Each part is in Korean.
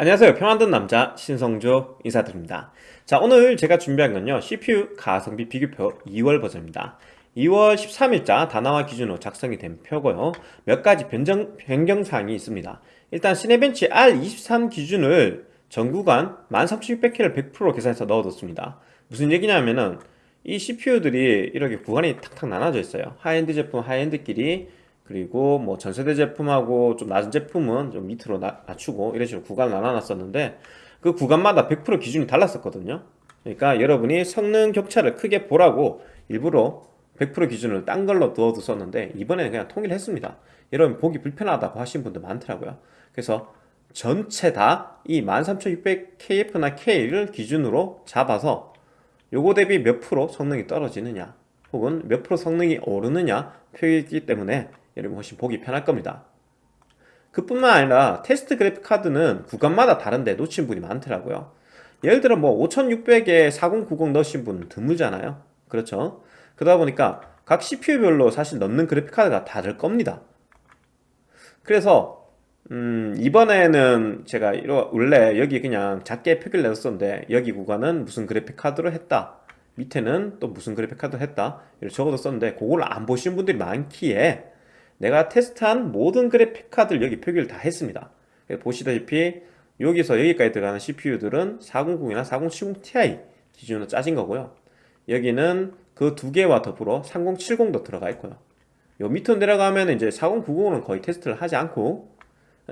안녕하세요. PC 만드는 남자 신성조 인사드립니다. 자 오늘 제가 준비한 건요. CPU 가성비 비교표 2월 버전입니다. 2월 13일자 다나와 기준으로 작성이 된 표고요. 몇 가지 변경, 변경사항이 있습니다. 일단 Cinebench R23 기준을 전 구간 13600K를 100% 계산해서 넣어뒀습니다. 무슨 얘기냐면은 이 CPU들이 이렇게 구간이 탁탁 나눠져 있어요. 하이엔드 제품 high-end끼리 그리고 뭐 전세대 제품하고 좀 낮은 제품은 좀 밑으로 나, 낮추고 이런 식으로 구간을 나눠놨었는데 그 구간마다 100% 기준이 달랐었거든요. 그러니까 여러분이 성능 격차를 크게 보라고 일부러 100% 기준을 딴 걸로 넣어뒀었는데 이번에는 그냥 통일했습니다. 여러분 보기 불편하다고 하신 분들 많더라고요. 그래서 전체 다 이 13600KF나 K를 기준으로 잡아서 요거 대비 몇 프로 성능이 떨어지느냐 혹은 몇 프로 성능이 오르느냐 표기했기 때문에 여러분 훨씬 보기 편할 겁니다. 그뿐만 아니라 테스트 그래픽 카드는 구간마다 다른데 놓친 분이 많더라고요. 예를 들어 뭐 5600에 4090 넣으신 분 드물잖아요. 그렇죠? 그러다 보니까 각 CPU별로 사실 넣는 그래픽 카드가 다를 겁니다. 그래서 음 이번에는 제가 원래 여기 그냥 작게 표기를 내었었는데 여기 구간은 무슨 그래픽 카드로 했다. 밑에는 또 무슨 그래픽 카드로 했다. 이렇게 적어뒀었는데 그걸 안 보시는 분들이 많기에 내가 테스트한 모든 그래픽 카드를 여기 표기를 다 했습니다. 보시다시피 여기서 여기까지 들어가는 CPU들은 400이나 4070ti 기준으로 짜진 거고요. 여기는 그 두 개와 더불어 3070도 들어가 있고요. 요 밑으로 내려가면 이제 4090은 거의 테스트를 하지 않고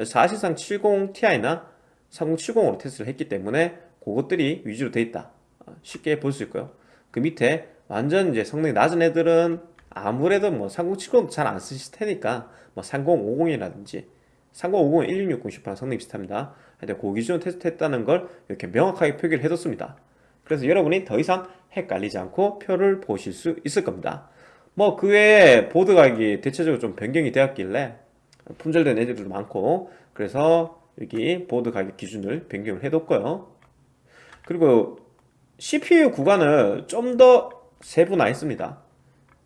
사실상 70ti나 3070으로 테스트를 했기 때문에 그것들이 위주로 돼 있다. 쉽게 볼 수 있고요. 그 밑에 완전 이제 성능이 낮은 애들은 아무래도 뭐 3070도 잘안 쓰실 테니까 뭐 3050이라든지 3050은 1660 슈퍼랑 성능이 비슷합니다. 하여튼 그 기준으로 테스트했다는 걸 이렇게 명확하게 표기를 해뒀습니다. 그래서 여러분이 더 이상 헷갈리지 않고 표를 보실 수 있을 겁니다. 뭐 그 외에 보드 가격이 대체적으로 좀 변경이 되었길래 품절된 애들도 많고 그래서 여기 보드 가격 기준을 변경을 해뒀고요. 그리고 CPU 구간을 좀 더 세분화했습니다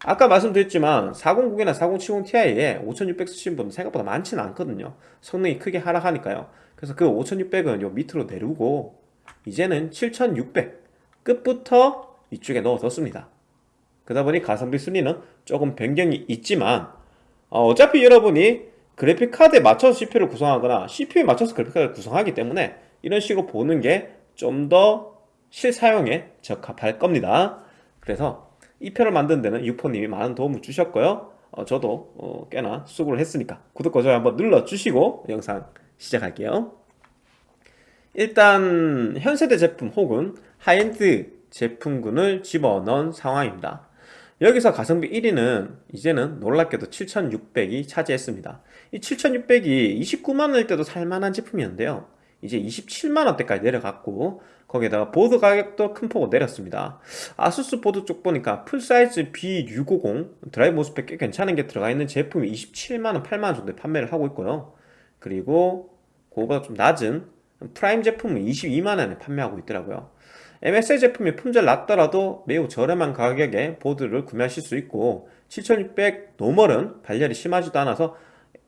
아까 말씀드렸지만 409이나 4070ti에 5600 쓰신 분은 생각보다 많지는 않거든요. 성능이 크게 하락하니까요. 그래서 그 5600은 요 밑으로 내리고 이제는 7600 끝부터 이쪽에 넣어뒀습니다. 그러다 보니 가성비 순위는 조금 변경이 있지만 어차피 여러분이 그래픽카드에 맞춰서 CPU를 구성하거나 CPU에 맞춰서 그래픽카드를 구성하기 때문에 이런 식으로 보는 게 좀 더 실사용에 적합할 겁니다. 그래서 이 표를 만드는 데는 유포님이 많은 도움을 주셨고요. 어, 저도 어, 꽤나 수고를 했으니까 구독과 좋아요 한번 눌러주시고 영상 시작할게요. 일단 현세대 제품 혹은 하이엔드 제품군을 집어넣은 상황입니다. 여기서 가성비 1위는 이제는 놀랍게도 7600이 차지했습니다. 이 7600이 29만원일 때도 살만한 제품이었는데요. 이제 27만원대까지 내려갔고 거기에다가 보드 가격도 큰 폭으로 내렸습니다. 아수스 보드 쪽 보니까 full size B650 드라이브 MOSFET 꽤 괜찮은 게 들어가 있는 제품이 27만원 8만원 정도에 판매를 하고 있고요. 그리고 그거보다 좀 낮은 프라임 제품은 22만원에 판매하고 있더라고요. MSI 제품이 품질 낮더라도 매우 저렴한 가격에 보드를 구매하실 수 있고 7600 normal은 발열이 심하지도 않아서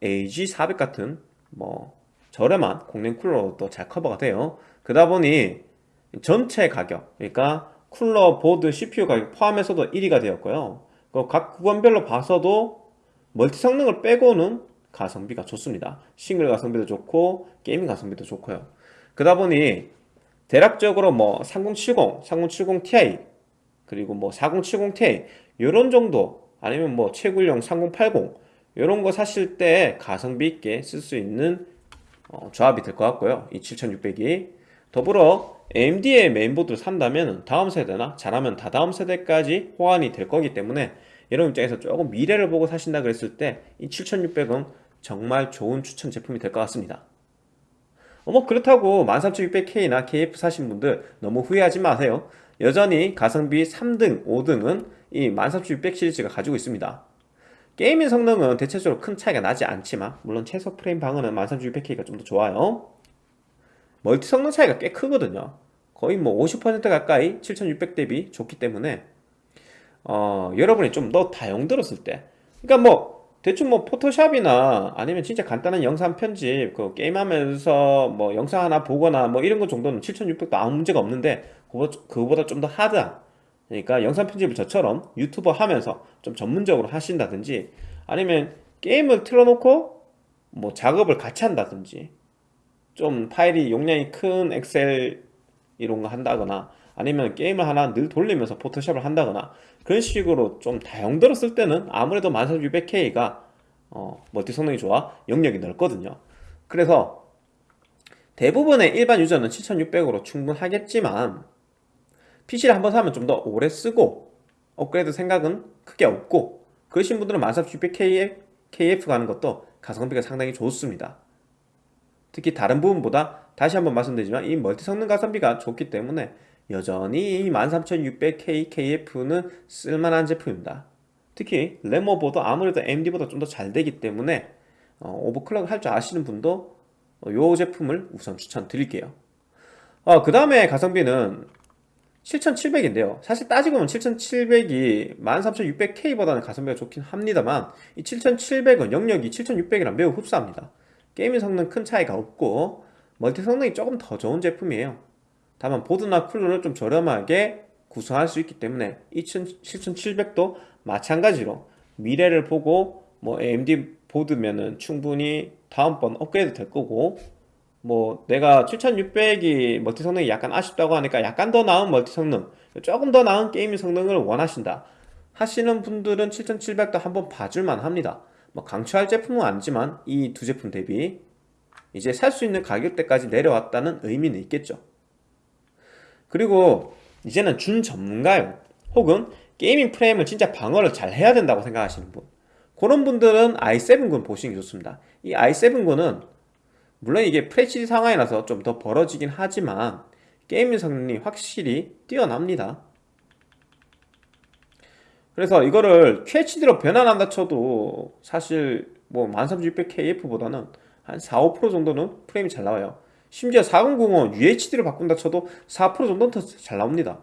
AG400 같은 뭐 저렴한 공랭 쿨러도 잘 커버가 돼요. 그러다 보니 전체 가격 그러니까 쿨러, 보드, CPU 가격 포함해서도 1위가 되었고요. 각 구간별로 봐서도 멀티 성능을 빼고는 가성비가 좋습니다. 싱글 가성비도 좋고 gaming 가성비도 좋고요. 그러다 보니 대략적으로 뭐 3070, 3070ti 그리고 뭐 4070ti 이런 정도 아니면 뭐 최굴령 3080 이런 거 사실 때 가성비 있게 쓸 수 있는 어, 조합이 될 것 같고요. 이 7600이. 더불어 AMD의 메인보드를 산다면 다음 세대나 잘하면 다다음 세대까지 호환이 될 거기 때문에 여러분 입장에서 조금 미래를 보고 사신다 그랬을 때 이 7600은 정말 좋은 추천 제품이 될 것 같습니다. 어, 뭐 그렇다고 13600K나 KF 사신 분들 너무 후회하지 마세요. 여전히 가성비 3등, 5등은 이 13600 시리즈가 가지고 있습니다. gaming 성능은 대체적으로 큰 차이가 나지 않지만 물론 최소 프레임 방어는 13600K가 좀 더 좋아요. 멀티 성능 차이가 꽤 크거든요 거의 뭐 50% 가까이 7600 대비 좋기 때문에 어, 여러분이 좀 더 다용 들었을 때 그러니까 뭐 대충 뭐 포토샵이나 아니면 진짜 간단한 영상 편집 그 게임하면서 뭐 영상 하나 보거나 뭐 이런 거 정도는 7600도 아무 문제가 없는데 그거- 그거보다 좀 더 하드한 그러니까 영상 편집을 저처럼 유튜버 하면서 좀 전문적으로 하신다든지 아니면 게임을 틀어놓고 뭐 작업을 같이 한다든지 좀 파일이 용량이 큰 엑셀 이런 거 한다거나 아니면 게임을 하나 늘 돌리면서 포토샵을 한다거나 그런 식으로 좀 다용도로 쓸 때는 아무래도 14600K가 어, 멀티 성능이 좋아 영역이 넓거든요. 그래서 대부분의 일반 유저는 7600으로 충분하겠지만 PC를 한번 사면 좀 더 오래 쓰고 업그레이드 생각은 크게 없고 그러신 분들은 14600KF KF 가는 것도 가성비가 상당히 좋습니다. 특히 다른 부분보다 다시 한번 말씀드리지만 이 멀티 성능 가성비가 좋기 때문에 여전히 이 13600K KF는 쓸만한 제품입니다. 특히 레모보도 아무래도 AMD보다 좀 더 잘 되기 때문에 어, 오버클럭 할 줄 아시는 분도 이 제품을 우선 추천드릴게요. 어, 그 다음에 가성비는 7700인데요. 사실 따지고 보면 7700이 13600K보다는 가성비가 좋긴 합니다만 이 7700은 영역이 7600이랑 매우 흡사합니다. gaming 성능 큰 차이가 없고 멀티 성능이 조금 더 좋은 제품이에요. 다만 보드나 쿨러를 좀 저렴하게 구성할 수 있기 때문에 7700도 마찬가지로 미래를 보고 뭐 AMD 보드면은 충분히 다음번 업그레이드 될 거고 뭐 내가 7600이 멀티 성능이 약간 아쉽다고 하니까 약간 더 나은 멀티 성능 조금 더 나은 gaming 성능을 원하신다 하시는 분들은 7700도 한번 봐줄만 합니다. 뭐 강추할 제품은 아니지만 이 두 제품 대비 이제 살 수 있는 가격대까지 내려왔다는 의미는 있겠죠. 그리고 이제는 준 전문가요 혹은 게이밍 프레임을 진짜 방어를 잘 해야 된다고 생각하시는 분. 그런 분들은 i7군 보시는 게 좋습니다. 이 i7군은 물론 이게 FHD 상황이라서 좀 더 벌어지긴 하지만 게이밍 성능이 확실히 뛰어납니다. 그래서 이거를 QHD로 변환한다 쳐도 사실 뭐 13600KF보다는 한 4, 5% 정도는 프레임이 잘 나와요. 심지어 4090은 UHD로 바꾼다 쳐도 4% 정도는 더잘 나옵니다.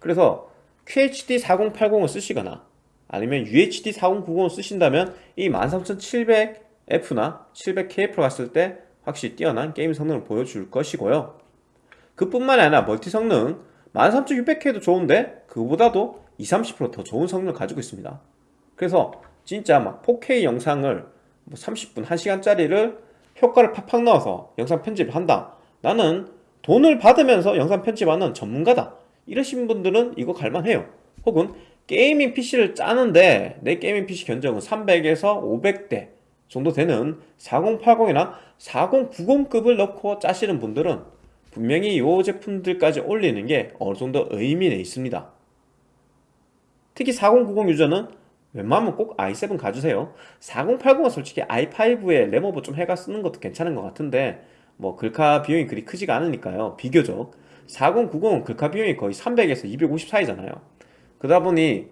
그래서 QHD 4080을 쓰시거나 아니면 UHD 4090을 쓰신다면 이 13700F나 700KF로 갔을 때 확실히 뛰어난 게임 성능을 보여줄 것이고요. 그뿐만이 아니라 멀티 성능 13600K도 좋은데 그보다도 20, 30%더 좋은 성능을 가지고 있습니다. 그래서 진짜 막 4K 영상을 뭐 30분, 1시간짜리를 효과를 팍팍 넣어서 영상 편집을 한다. 나는 돈을 받으면서 영상 편집하는 전문가다. 이러신 분들은 이거 갈만해요. 혹은 gaming PC를 짜는데 내 gaming PC 견적은 300에서 500대 정도 되는 4080이나 4090급을 넣고 짜시는 분들은 분명히 이 제품들까지 올리는 게 어느 정도 의미는 있습니다. 특히 4090 유저는 웬만하면 꼭 i7 가주세요. 4080은 솔직히 i5에 레모버 좀 해가 쓰는 것도 괜찮은 것 같은데 뭐 글카 비용이 그리 크지가 않으니까요. 비교적. 4090은 글카 비용이 거의 300에서 250 사이잖아요. 그러다 보니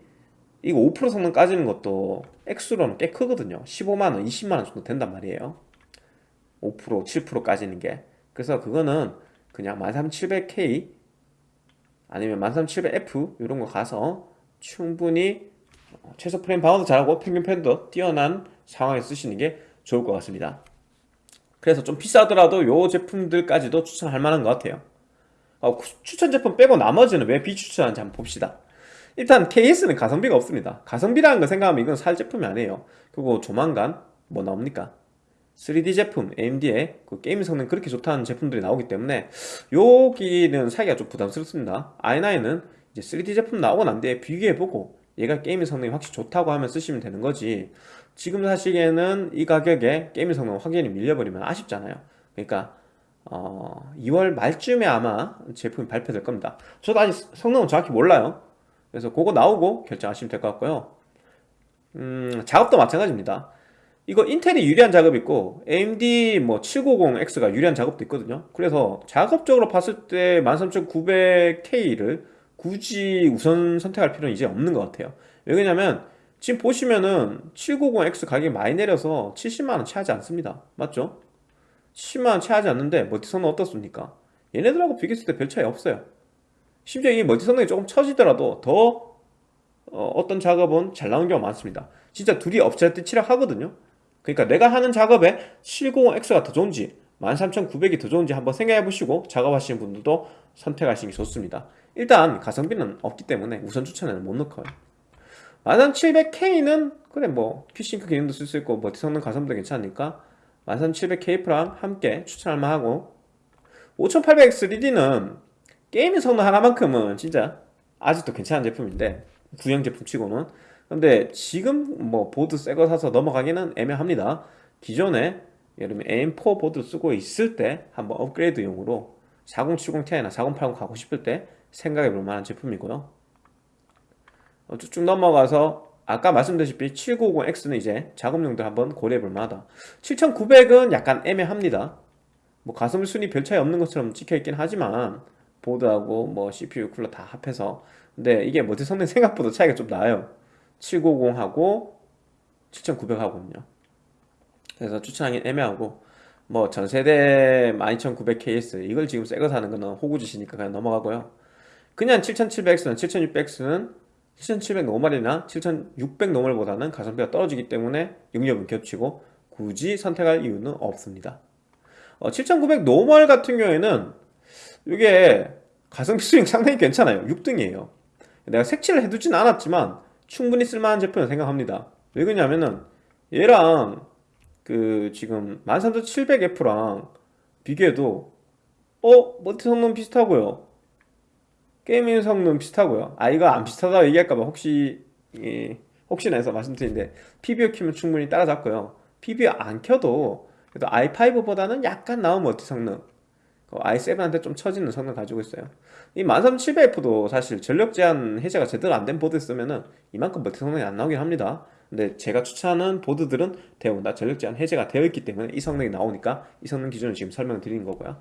이거 5% 성능 까지는 것도 액수로는 꽤 크거든요. 15만원, 20만원 정도 된단 말이에요. 5%, 7% 까지는 게. 그래서 그거는 그냥 13700K 아니면 13700F 이런 거 가서 충분히 최소 프레임 방어도 잘하고 평균 패도 뛰어난 상황에 쓰시는 게 좋을 것 같습니다. 그래서 좀 비싸더라도 요 제품들까지도 추천할 만한 것 같아요. 어, 추천 제품 빼고 나머지는 왜 비추천하는지 한번 봅시다. 일단 KS는 가성비가 없습니다. 가성비라는 거 생각하면 이건 살 제품이 아니에요. 그리고 조만간 뭐 나옵니까? 3D 제품 AMD의 그 게임 성능 그렇게 좋다는 제품들이 나오기 때문에 여기는 사기가 좀 부담스럽습니다. i9은 이제 3D 제품 나오고 난 뒤에 비교해보고 얘가 게임 성능이 확실히 좋다고 하면 쓰시면 되는 거지. 지금 사시기에는 이 가격에 게임 성능 확연히 밀려버리면 아쉽잖아요. 그러니까 어, 2월 말쯤에 아마 제품이 발표될 겁니다. 저도 아직 성능은 정확히 몰라요. 그래서 그거 나오고 결정하시면 될 것 같고요. 음, 작업도 마찬가지입니다. 이거 인텔이 유리한 작업이 있고 AMD 뭐 790X가 유리한 작업도 있거든요. 그래서 작업적으로 봤을 때 13900K를 굳이 우선 선택할 필요는 이제 없는 것 같아요. 왜냐면 지금 보시면은 790X 가격이 많이 내려서 70만원 채하지 않습니다. 맞죠? 70만원 채하지 않는데 멀티 성능 어떻습니까? 얘네들하고 비교했을 때 별 차이 없어요. 심지어 이 멀티 성능이 조금 처지더라도 더 어, 떤 작업은 잘 나오는 경우가 많습니다. 진짜 둘이 업체한테 치락하거든요. 그러니까 내가 하는 작업에 790X가 더 좋은지 13900이 더 좋은지 한번 생각해 보시고 작업하시는 분들도 선택하시는 게 좋습니다 일단 가성비는 없기 때문에 우선 추천에는 못 넣고요. 13700K는 그래 뭐 퀴싱크 기능도 쓸 수 있고 멀티 성능 가성비도 괜찮으니까 13700K-랑 함께 추천할 만 하고 5800X3D는 gaming 성능 하나만큼은 진짜 아직도 괜찮은 제품인데 구형 제품 치고는. 근데 지금 뭐 보드 새 거 사서 넘어가기는 애매합니다. 기존에 예를 들면 AM4 보드 쓰고 있을 때 한번 업그레이드용으로 4070ti나 4080 가고 싶을 때 생각해 볼 만한 제품이고요. 어, 쭉쭉 넘어가서 아까 말씀드렸다시피 790X는 이제 작업용도 한번 고려해 볼 만하다. 7900은 약간 애매합니다. 뭐 가성비 순위 별 차이 없는 것처럼 찍혀있긴 하지만 보드하고 뭐 CPU 쿨러 다 합해서. 근데 이게 멀티 성능 생각보다 차이가 좀 나요. 790하고 7900하고는요. 그래서 추천하기 애매하고 뭐 전세대 12900KS 이걸 지금 새거 사는 거는 호구짓이니까 그냥 넘어가고요 그냥 7700X는 7600X는 7700 normal이나 7600 normal보다는 가성비가 떨어지기 때문에 영역은 겹치고 굳이 선택할 이유는 없습니다. 어, 7900 normal 같은 경우에는 이게 가성비 수익 상당히 괜찮아요. 6등이에요. 내가 색칠을 해두진 않았지만 충분히 쓸만한 제품을 생각합니다. 왜 그러냐면은 얘랑 그 지금 13700F랑 비교해도 어? 멀티 성능 비슷하고요 gaming 성능 비슷하고요. 아 이거 안 비슷하다고 얘기할까봐 혹시 예, 혹시나 해서 말씀드리는데 PBO 키면 충분히 따라잡고요. PBO 안 켜도 그래도 i5보다는 약간 나은 멀티 성능 i7한테 좀 처지는 성능 가지고 있어요. 이 13700F도 사실 전력 제한 해제가 제대로 안 된 보드 쓰면은 이만큼 멀티 성능이 안 나오긴 합니다. 근데 제가 추천하는 보드들은 대부분 다 전력 제한 해제가 되어 있기 때문에 이 성능이 나오니까 이 성능 기준을 지금 설명을 드리는 거고요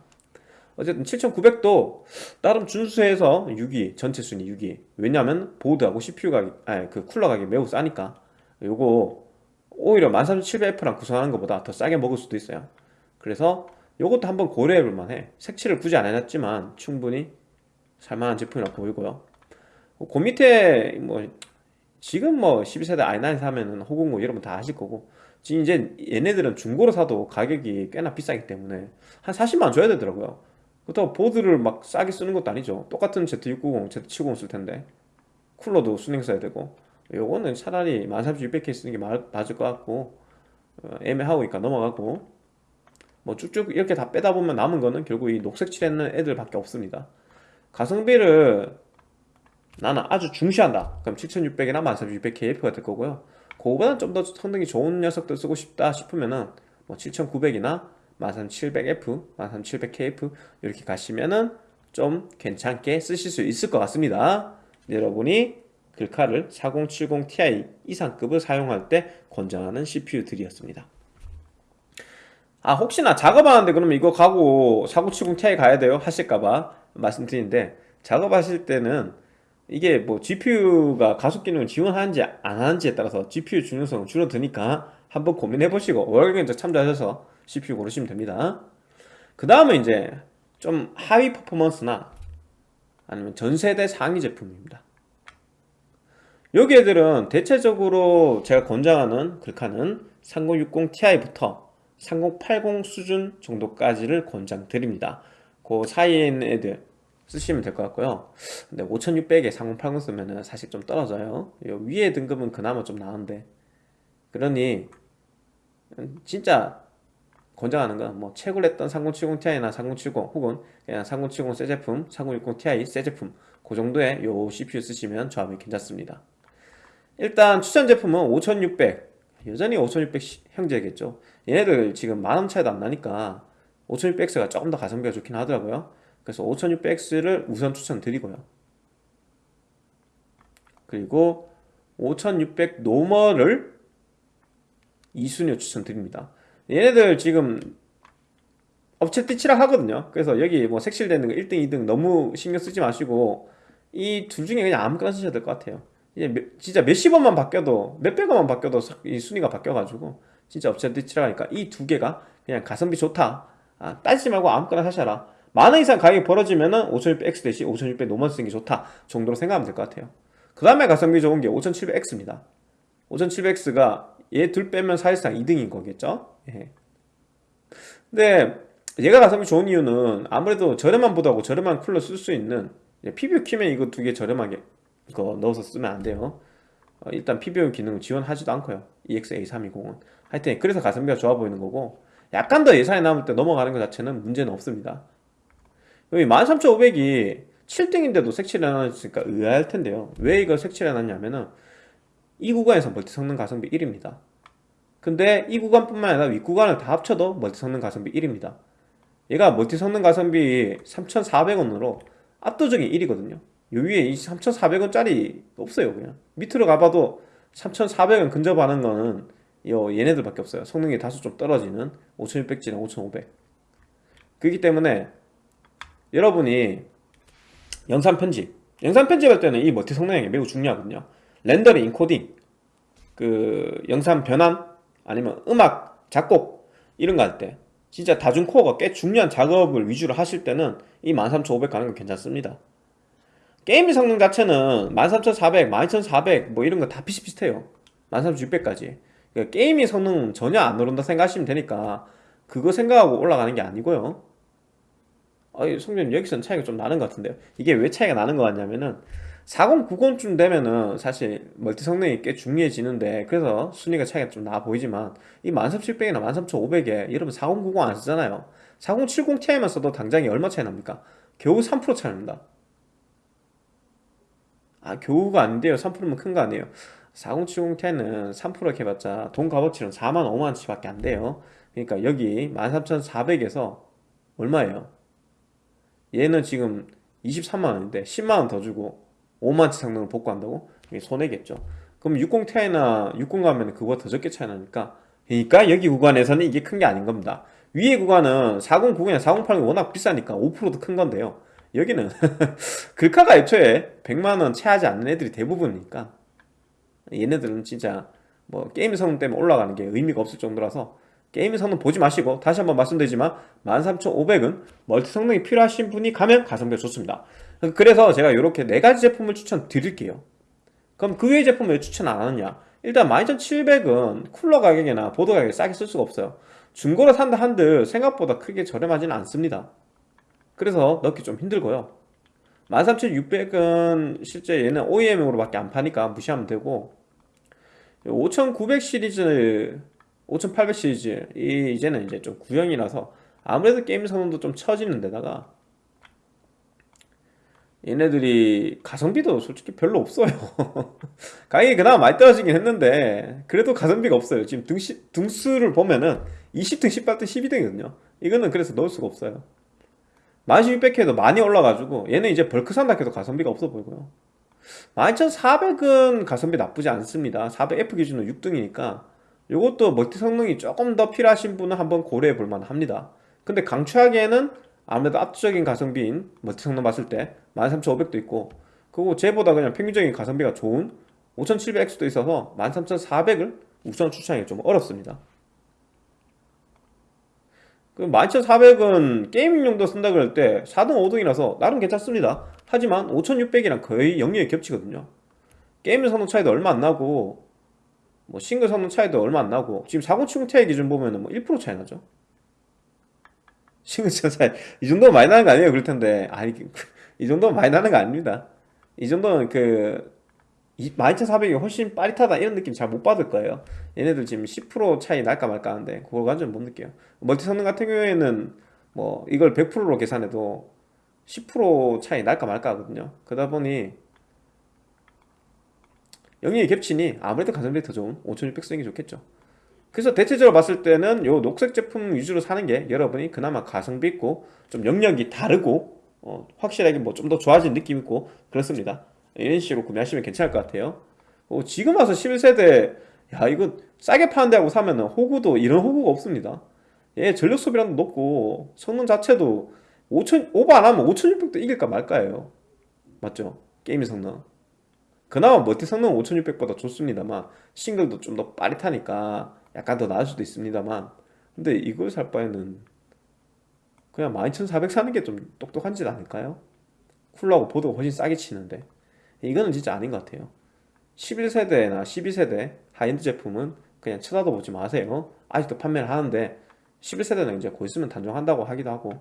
어쨌든 7900도 나름 준수해서 6위 전체 순위 6위. 왜냐하면 보드하고 CPU가 아니 그 쿨러 가격이 매우 싸니까. 요거 오히려 13700F랑 구성하는 것보다 더 싸게 먹을 수도 있어요. 그래서 요것도 한번 고려해 볼 만해. 색칠을 굳이 안 해놨지만 충분히 살만한 제품이라 보이고요. 그 밑에 뭐 지금 뭐 12세대 i9 사면은 호공고 이러면 다 하실 거고. 지금 이제 얘네들은 중고로 사도 가격이 꽤나 비싸기 때문에 한 40만원 줘야 되더라고요 그렇다고 보드를 막 싸게 쓰는 것도 아니죠. 똑같은 Z690, Z790 쓸 텐데. 쿨러도 순행 써야 되고. 요거는 차라리 13600K 쓰는 게 맞을 것 같고 어, 애매하고 니까 넘어가고. 뭐 쭉쭉 이렇게 다 빼다 보면 남은 거는 결국 이 녹색 칠했는 애들밖에 없습니다. 가성비를 나는 아주 중시한다. 그럼 7600이나 13600KF가 될 거고요. 그거보다 좀더 성능이 좋은 녀석들 쓰고 싶다 싶으면은 뭐 7900이나 13700F, 13700KF 이렇게 가시면은 좀 괜찮게 쓰실 수 있을 것 같습니다 여러분이 글카를 4070ti 이상급을 사용할 때 권장하는 CPU들이었습니다 아 혹시나 작업하는데 그러면 이거 가고 4070ti 가야 돼요? 하실까봐 말씀드리는데 작업하실 때는 이게 뭐 GPU가 가속 기능을 지원하는지 안 하는지에 따라서 GPU 중요성은 줄어드니까 한번 고민해 보시고 월경적 참조하셔서 CPU 고르시면 됩니다. 그 다음에 이제 좀 하위 퍼포먼스나 아니면 전세대 상위 제품입니다. 여기 애들은 대체적으로 제가 권장하는 글카는 3060ti부터 3080 수준 정도까지를 권장드립니다. 그 사이에 있는 애들 쓰시면 될 것 같고요. 근데 5600에 3080 쓰면은 사실 좀 떨어져요 위에 등급은 그나마 좀 나은데. 그러니 진짜 권장하는 건 뭐 최고로 했던 3070ti나 3070 혹은 그냥 3070 새 제품 3060ti 새 제품 그 정도의 요 CPU 쓰시면 조합이 괜찮습니다. 일단 추천 제품은 5600 여전히 5600 형제겠죠. 얘네들 지금 만원 차이도 안 나니까 5600X가 조금 더 가성비가 좋긴 하더라고요. 그래서 5600X를 우선 추천드리고요. 그리고 5600 normal을 2순위로 추천드립니다 얘네들 지금 엎치락뒤치락하거든요. 그래서 여기 뭐 색칠되는 거 1등 2등 너무 신경 쓰지 마시고 이 둘 중에 그냥 아무거나 쓰셔도 될것 같아요. 이제 진짜 몇십 원만 바뀌어도 몇백 원만 바뀌어도 이 순위가 바뀌어가지고 진짜 엎치락뒤치락하니까 이 두 개가 그냥 가성비 좋다. 아, 따지지 말고 아무거나 사셔라. 만 원 이상 가격이 벌어지면은 5600X 대신 5600 normal 쓰는 게 좋다 정도로 생각하면 될 것 같아요. 그 다음에 가성비 좋은 게 5700X입니다. 5700X가 얘 둘 빼면 사실상 2등인 거겠죠 예. 근데 얘가 가성비 좋은 이유는 아무래도 저렴한 보드하고 저렴한 쿨러 쓸 수 있는 PBU 키면 이거 두 개 저렴하게 이거 넣어서 쓰면 안 돼요. 어, 일단 PBU 기능을 지원하지도 않고요. EXA320은. 하여튼 그래서 가성비가 좋아 보이는 거고 약간 더 예산이 남을 때 넘어가는 것 자체는 문제는 없습니다. 여기 13500이 7등인데도 색칠을 해놨으니까 의아할 텐데요. 왜 이걸 색칠을 해놨냐면은 이 구간에서 멀티 성능 가성비 1위입니다 근데 이 구간뿐만 아니라 윗구간을 다 합쳐도 멀티 성능 가성비 1위입니다. 얘가 멀티 성능 가성비 3,400원으로 압도적인 1위거든요. 요 위에 이 3,400원짜리 없어요 그냥. 밑으로 가봐도 3,400원 근접하는 거는 요 얘네들밖에 없어요. 성능이 다소 좀 떨어지는 5600G랑 5500 그렇기 때문에 여러분이 영상 편집 영상 편집할 때는 이 멀티 성능이 매우 중요하거든요. 렌더링, 인코딩 그 영상 변환 아니면 음악, 작곡 이런 거 할 때 진짜 다중 코어가 꽤 중요한 작업을 위주로 하실 때는 이 13500 가는 건 괜찮습니다. 게임 성능 자체는 13400, 12400 뭐 이런 거 다 비슷비슷해요. 13600까지. 그러니까 게임의 성능은 전혀 안 오른다 생각하시면 되니까 그거 생각하고 올라가는 게 아니고요. 아이 성능 여기서는 차이가 좀 나는 것 같은데요. 이게 왜 차이가 나는 것 같냐면은 4090쯤 되면은 사실 멀티 성능이 꽤 중요해지는데 그래서 순위가 차이가 좀 나 보이지만 이 13700이나 13500에 여러분 4090 안 쓰잖아요. 4070 Ti만 써도 당장이 얼마 차이 납니까? 겨우 3% 차이 납니다. 아 겨우가 아닌데요 3%면 큰 거 아니에요. 4070 Ti는 3% 이렇게 해봤자 돈 값어치는 4만 5만원치 밖에 안 돼요. 그러니까 여기 13400에서 얼마예요? 얘는 지금 23만원인데 10만원 더 주고 5만치 성능을 복구한다고? 이게 손해겠죠. 그럼 60ti나 60 가면 그거보다 더 적게 차이 나니까 그러니까 여기 구간에서는 이게 큰 게 아닌 겁니다. 위에 구간은 4090이나 4080이 워낙 비싸니까 5%도 큰 건데요. 여기는 글카가 애초에 100만원 채 하지 않는 애들이 대부분이니까 얘네들은 진짜 뭐 게임 성능 때문에 올라가는 게 의미가 없을 정도라서 게임 성능 보지 마시고 다시 한번 말씀드리지만 13500은 멀티 성능이 필요하신 분이 가면 가성비가 좋습니다 그래서 제가 이렇게 네 가지 제품을 추천드릴게요. 그럼 그 외의 제품을 왜 추천 안 하느냐? 일단 12700은 쿨러 가격이나 보드 가격이 싸게 쓸 수가 없어요. 중고로 산다 한들 생각보다 크게 저렴하지는 않습니다. 그래서 넣기 좀 힘들고요. 13600은 실제 얘는 OEM으로 밖에 안 파니까 무시하면 되고 5900 시리즈 5800 시리즈 이 이제는 이제 좀 구형이라서 아무래도 게임 성능도 좀 처지는 데다가 얘네들이 가성비도 솔직히 별로 없어요. 가격이 그나마 많이 떨어지긴 했는데 그래도 가성비가 없어요. 지금 등시, 등수를 보면은 20등, 18등, 12등이거든요. 이거는 그래서 넣을 수가 없어요. 11600K도 많이 올라가지고 얘는 이제 벌크 산다 해도 가성비가 없어 보이고요. 12400은 가성비 나쁘지 않습니다. 400F 기준으로 6등이니까 이것도 멀티 성능이 조금 더 필요하신 분은 한번 고려해 볼 만 합니다. 근데 강추하기에는 아무래도 압도적인 가성비인 멀티 성능 봤을 때 13500도 있고 그리고 쟤보다 그냥 평균적인 가성비가 좋은 5700X도 있어서 13400을 우선 추천하기 좀 어렵습니다. 그 12400은 게이밍 용도 쓴다 그럴 때 4등 5등이라서 나름 괜찮습니다. 하지만 5600이랑 거의 영역이 겹치거든요. 게임 성능 차이도 얼마 안 나고 뭐 싱글 성능 차이도 얼마 안 나고 지금 4070 Ti 기준 보면은 뭐 1% 차이 나죠 차이 이 정도면 많이 나는 거 아니에요? 그럴 텐데. 아니 이 정도면 많이 나는 거 아닙니다. 이 정도는 그 12400이 훨씬 빠릿하다 이런 느낌 잘 못 받을 거예요. 얘네들 지금 10% 차이 날까 말까 하는데 그걸 완전 못 느껴요. 멀티 성능 같은 경우에는 뭐 이걸 100%로 계산해도 10% 차이 날까 말까 하거든요. 그러다 보니 영역이 겹치니 아무래도 가성비 더 좋은 5600 쓰는 게 좋겠죠 그래서 대체적으로 봤을 때는 요 녹색 제품 위주로 사는 게 여러분이 그나마 가성비 있고 좀 영역이 다르고 어, 확실하게 뭐 좀 더 좋아진 느낌 있고 그렇습니다. 이런 식으로 구매하시면 괜찮을 것 같아요. 어, 지금 와서 11세대 야 이거 싸게 파네 하고 사면은 호구도 이런 호구가 없습니다. 얘 전력 소비량도 높고 성능 자체도 5000 오버 안 하면 5600도 이길까 말까예요. 맞죠? 게임 성능. 그나마 멀티 성능은 5600보다 좋습니다만 싱글도 좀 더 빠릿하니까 약간 더 나을 수도 있습니다만 근데 이걸 살 바에는 그냥 12400 사는 게 좀 똑똑한 짓 아닐까요? 쿨러하고 보드가 훨씬 싸게 치는데. 이거는 진짜 아닌 것 같아요. 11세대나 12세대 하이엔드 제품은 그냥 쳐다도 보지 마세요. 아직도 판매를 하는데 11세대는 이제 곧 있으면 단종한다고 하기도 하고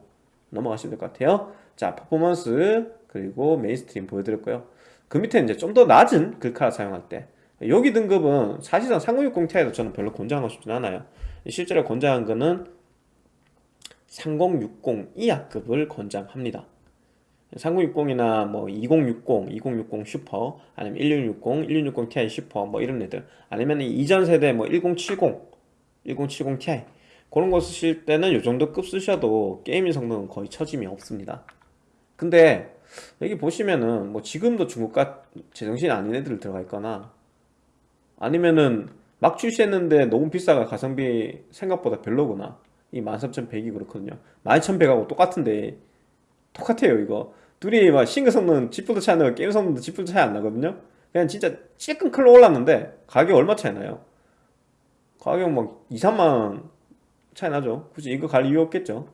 넘어가시면 될 것 같아요. 자 퍼포먼스 그리고 mainstream 보여드렸고요. 그 밑에 이제 좀 더 낮은 글카를 사용할 때 여기 등급은 사실상 3060 Ti도 저는 별로 권장하고 싶진 않아요. 실제로 권장한 거는 3060 이하급을 권장합니다. 3060이나 뭐 2060, 2060 슈퍼 아니면 1660, 1660 Ti 슈퍼 뭐 이런 애들 아니면 이전 세대 뭐 1070, 1070 Ti 그런 거 쓰실 때는 이 정도 급 쓰셔도 gaming 성능은 거의 처짐이 없습니다. 근데 여기 보시면은 뭐 지금도 중고가 제정신이 아닌 애들 들어가 있거나 아니면은 막 출시했는데 너무 비싸가 가성비 생각보다 별로구나. 이 13100이 그렇거든요. 12100하고 똑같은데 똑같아요 이거. 둘이 막 싱글 성능 지프도 차이 나고 게임 성능도 지프도 차이 안 나거든요. 그냥 진짜 찔끔 클로 올랐는데 가격 얼마 차이 나요? 가격 막 2, 3만원 차이 나죠. 굳이 이거 갈 이유 없겠죠.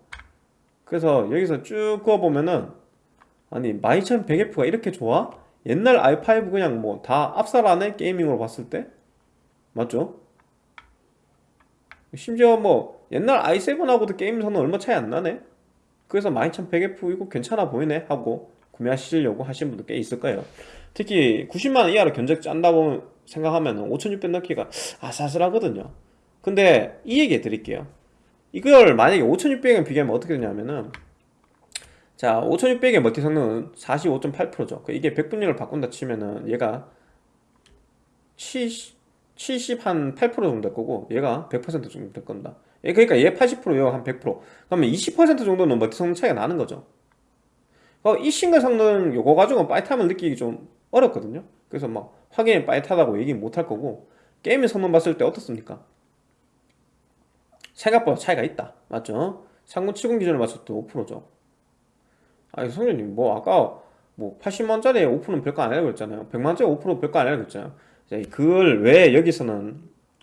그래서 여기서 쭉 그어보면은 아니 12100F가 이렇게 좋아? 옛날 i5 그냥 뭐 다 압살하네 게이밍으로 봤을 때? 맞죠? 심지어 뭐 옛날 i7하고도 게임 성능 얼마 차이 안 나네. 그래서 12100F 이거 괜찮아 보이네 하고 구매하시려고 하신 분도 꽤 있을 거예요. 특히 90만원 이하로 견적 짠다고 생각하면 5600 넣기가 아슬아슬하거든요. 근데 이 얘기 해드릴게요. 이걸 만약에 5600에 비교하면 어떻게 되냐면은 자 5600의 멀티 성능은 45.8%죠. 이게 100분율을 바꾼다 치면은 얘가 70, 70한 8% 정도 될 거고 얘가 100% 정도 될 겁니다. 예, 그러니까 얘 80% 얘가 한 100% 그러면 20% 정도는 멀티 성능 차이가 나는 거죠. 어, 이 싱글 성능 요거 가지고 빠릿함을 느끼기 좀 어렵거든요. 그래서 막 확연히 빠릿하다고 얘기 못 할 거고 게임의 성능 봤을 때 어떻습니까? 생각보다 차이가 있다. 맞죠? 3070 기준으로 봤을 때 5%죠 아니 성현님 뭐 아까 뭐 80만원짜리 5%는 별거 아니라고 그랬잖아요. 100만원짜리 5% 별거 아니라고 그랬잖아요. 그걸 왜 여기서는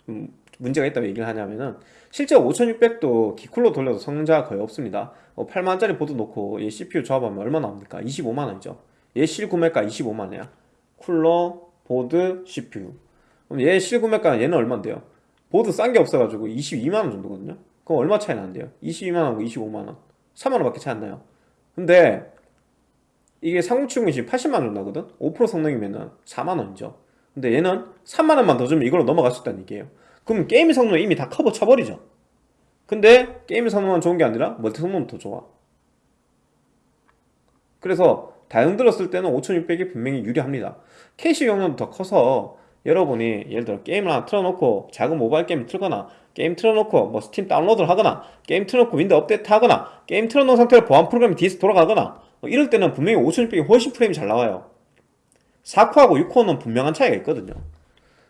음, 문제가 있다고 얘기를 하냐면은 실제 5600도 기쿨로 돌려도 성능자가 거의 없습니다. 어, 8만원짜리 보드 놓고 얘 CPU 조합하면 얼마 나옵니까? 25만원이죠. 얘 실구매가 25만원이야. 쿨러, 보드, CPU 그럼 얘 실구매가 얘는 얼마인데요? 보드 싼 게 없어가지고 22만원 정도거든요. 그럼 얼마 차이 나는데요? 22만원하고 25만원. 3만원 밖에 차이 안 나요 근데 이게 3070이 지금 80만원 나거든? 5% 성능이면은 4만원이죠. 근데 얘는 3만원만 더 주면 이걸로 넘어갈 수 있다는 얘기예요. 그럼 게임 성능 이미 다 커버 쳐버리죠. 근데 게임 성능만 좋은 게 아니라 멀티 성능도 더 좋아. 그래서 다용 들었을 때는 5600이 분명히 유리합니다. 캐시 용량도 더 커서 여러분이 예를 들어 게임을 하나 틀어놓고 작은 모바일 게임 틀거나 게임 틀어놓고 뭐 스팀 다운로드를 하거나 게임 틀어놓고 윈도우 업데이트 하거나 게임 틀어놓은 상태로 보안 프로그램이 뒤에서 돌아가거나 뭐 이럴 때는 분명히 5600이 훨씬 프레임이 잘 나와요. 4코어하고 6코어는 분명한 차이가 있거든요.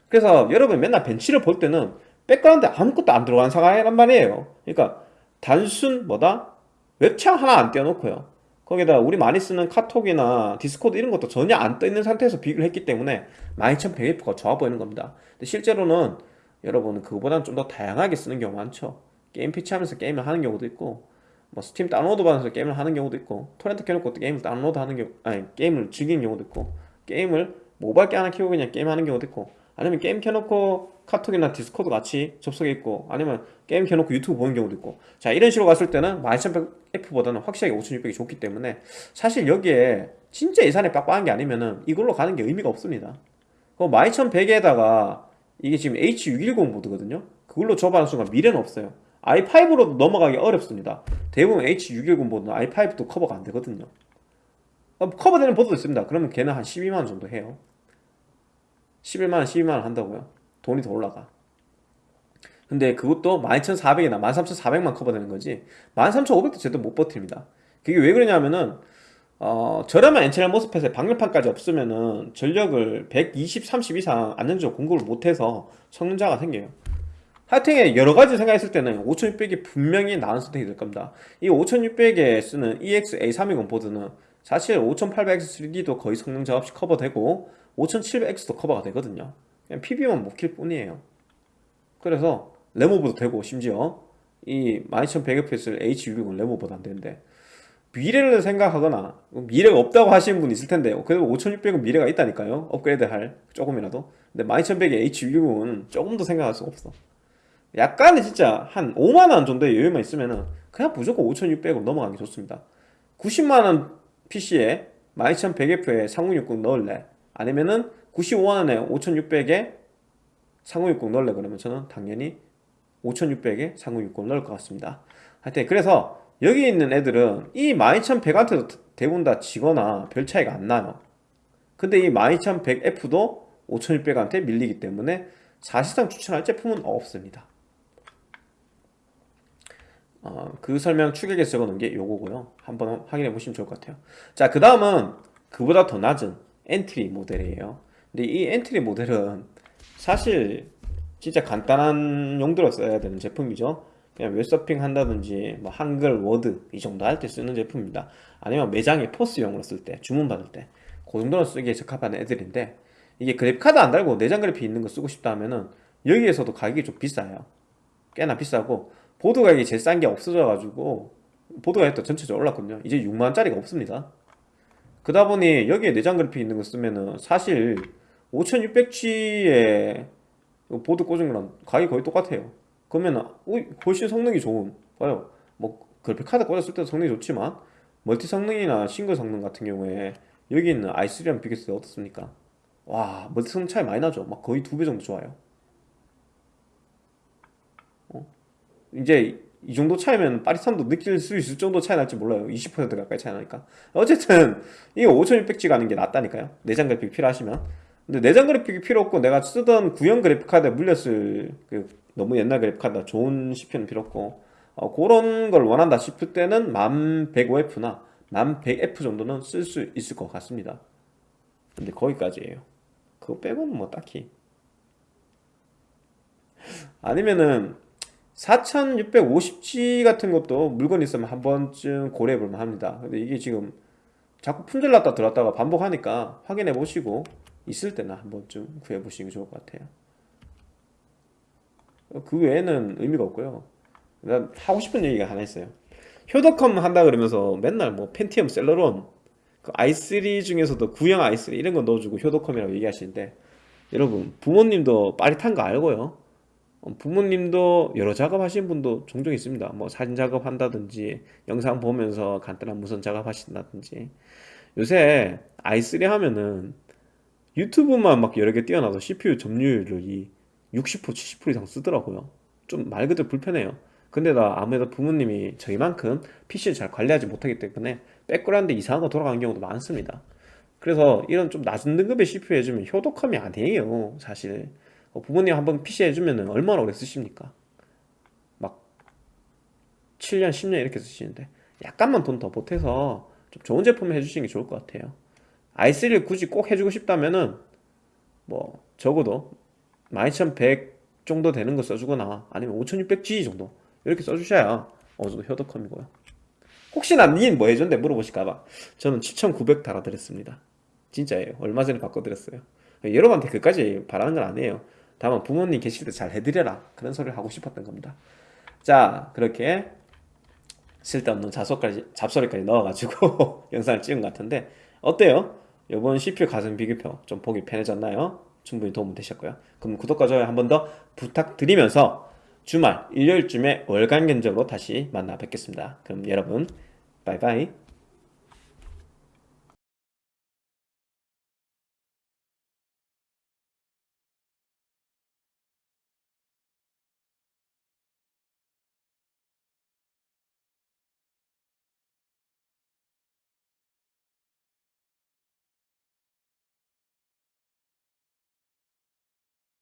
그래서 여러분 맨날 벤치를 볼 때는 백그라운드에 아무것도 안 들어가는 상황이란 말이에요. 그러니까 단순 뭐다? 웹창 하나 안 띄워놓고요. 거기다 우리 많이 쓰는 카톡이나 디스코드 이런 것도 전혀 안 떠있는 상태에서 비교를 했기 때문에 12100F가 좋아 보이는 겁니다. 근데 실제로는 여러분은 그거보다는 좀 더 다양하게 쓰는 경우 많죠. 게임 패치하면서 게임을 하는 경우도 있고 뭐 스팀 다운로드 받아서 게임을 하는 경우도 있고 토렌트 켜놓고 게임을 다운로드 하는 경우 아니 게임을 즐기는 경우도 있고 게임을 모바일 게 하나 키우고 그냥 게임 하는 경우도 있고 아니면 게임 켜놓고 카톡이나 디스코드 같이 접속해 있고 아니면 게임 켜놓고 유튜브 보는 경우도 있고. 자 이런 식으로 갔을 때는 12100F보다는 확실하게 5600이 좋기 때문에 사실 여기에 진짜 예산이 빡빡한 게 아니면은 이걸로 가는 게 의미가 없습니다. 그 12100에다가 이게 지금 H610 보드거든요. 그걸로 접하는 순간 미래는 없어요. i5로도 넘어가기 어렵습니다. 대부분 H610 보드는 i5도 커버가 안 되거든요. 어, 커버되는 보드도 있습니다. 그러면 걔는 한 12만원 정도 해요. 11만원 12만원 한다고요. 돈이 더 올라가. 근데 그것도 12,400이나 13,400만 커버되는 거지. 13,500도 제대로 못 버팁니다. 그게 왜 그러냐면은 어, 저렴한 N채널 MOSFET에 방열판까지 없으면은 전력을 120, 30 이상 안정적으로 공급을 못해서 성능 차가 생겨요. 하여튼 여러가지 생각했을 때는 5600이 분명히 나은 선택이 될 겁니다. 이 5600에 쓰는 EX-A320 보드는 사실 5800X3D도 거의 성능 차 없이 커버되고 5700X도 커버가 되거든요. 그냥 PBO만 못 킬 뿐이에요. 그래서 레모브도 되고 심지어 이 12100Fs를 H660 레모보다 안 되는데 미래를 생각하거나 미래가 없다고 하시는 분 있을 텐데 그래도 5600은 미래가 있다니까요. 업그레이드 할 조금이라도. 근데 12100의 H6은 조금 더 생각할 수가 없어. 약간은 진짜 한 5만원 정도의 여유만 있으면은 그냥 무조건 5600으로 넘어가는 게 좋습니다. 90만원 PC에 12100F에 3060 넣을래? 아니면은 95만원에 5600에 3060 넣을래? 그러면 저는 당연히 5600에 3060 넣을 것 같습니다. 하여튼 그래서 여기 있는 애들은 이 12100한테도 대부분 다 지거나 별 차이가 안 나요. 근데 이 12100F도 5600한테 밀리기 때문에 사실상 추천할 제품은 없습니다. 어, 그 설명 추격에서 적어놓은 게 요거고요. 한번 확인해 보시면 좋을 것 같아요. 자 그 다음은 그보다 더 낮은 엔트리 모델이에요. 근데 이 엔트리 모델은 사실 진짜 간단한 용도로 써야 되는 제품이죠 그냥 웹서핑 한다든지 뭐 한글, 워드 이 정도 할 때 쓰는 제품입니다. 아니면 매장에 POS용으로 쓸 때 주문 받을 때 그 정도로 쓰기에 적합한 애들인데 이게 그래픽카드 안 달고 내장 그래픽 있는 거 쓰고 싶다 하면은 여기에서도 가격이 좀 비싸요. 꽤나 비싸고 보드 가격이 제일 싼 게 없어져 가지고 보드 가격도 전체적으로 올랐거든요. 이제 6만원짜리가 없습니다. 그러다 보니 여기에 내장 그래픽 있는 거 쓰면은 사실 5600G에 보드 꽂은 거랑 가격이 거의 똑같아요 그러면 훨씬 성능이 좋은 봐요. 뭐 그래픽 카드 꽂았을 때도 성능이 좋지만 멀티 성능이나 싱글 성능 같은 경우에 여기 있는 i3랑 비교했을 때 어떻습니까? 와 멀티 성능 차이 많이 나죠. 막 거의 두 배 정도 좋아요. 어? 이제 이 정도 차이면 빠릿함도 느낄 수 있을 정도 차이 날지 몰라요. 20% 가까이 차이 나니까. 어쨌든 이게 5600G 가는 게 낫다니까요. 내장 그래픽 필요하시면. 근데 내장 그래픽이 필요 없고 내가 쓰던 구형 그래픽 카드에 물렸을 그 너무 옛날 그래픽카드 좋은 CPU는 필요 없고. 어, 그런 걸 원한다 싶을 때는 1105F나 1100F 정도는 쓸 수 있을 것 같습니다. 근데 거기까지예요. 그거 빼고는 뭐 딱히. 아니면은 4650G 같은 것도 물건 있으면 한 번쯤 고려해 볼만 합니다. 근데 이게 지금 자꾸 품절났다 들었다가 반복하니까 확인해 보시고 있을 때는 한 번쯤 구해 보시는 게 좋을 것 같아요 그 외에는 의미가 없고요. 난 하고 싶은 얘기가 하나 있어요. 효도컴 한다 그러면서 맨날 뭐 펜티엄 셀러론 그 i3 중에서도 구형 i3 이런 거 넣어주고 효도컴이라고 얘기하시는데 여러분 부모님도 빠릿한 거 알고요. 어, 부모님도 여러 작업 하시는 분도 종종 있습니다. 뭐 사진 작업 한다든지 영상 보면서 간단한 무선 작업 하신다든지. 요새 i3 하면은 유튜브만 막 여러 개 띄워놔도 CPU 점유율이 60% 70% 이상 쓰더라고요. 좀 말 그대로 불편해요. 근데 나 아무래도 부모님이 저희만큼 PC를 잘 관리하지 못하기 때문에 백그라운드 이상한 거 돌아가는 경우도 많습니다. 그래서 이런 좀 낮은 등급의 CPU 해주면 효도컴이 아니에요 사실. 어, 부모님 한번 PC 해주면 얼마나 오래 쓰십니까? 막 7년 10년 이렇게 쓰시는데 약간만 돈 더 보태서 좀 좋은 제품 해주시는 게 좋을 것 같아요. i3를 굳이 꼭 해주고 싶다면은 뭐 적어도 12100 정도 되는 거 써주거나 아니면 5600G 정도 이렇게 써주셔야 어느 정도 효도컴이고요. 혹시나 닌 뭐 해줬는데 물어보실까봐. 저는 7900 달아드렸습니다. 진짜예요. 얼마 전에 바꿔드렸어요. 여러분한테 그까지 바라는 건 아니에요. 다만 부모님 계실 때 잘 해드려라 그런 소리를 하고 싶었던 겁니다. 자 그렇게 쓸데없는 잡소까지, 잡소리까지 넣어가지고 영상을 찍은 것 같은데 어때요? 이번 CPU 가성 비교표 좀 보기 편해졌나요? 충분히 도움 되셨고요. 그럼 구독과 좋아요 한 번 더 부탁드리면서 주말 일요일쯤에 월간 견적으로 다시 만나 뵙겠습니다. 그럼 여러분 바이바이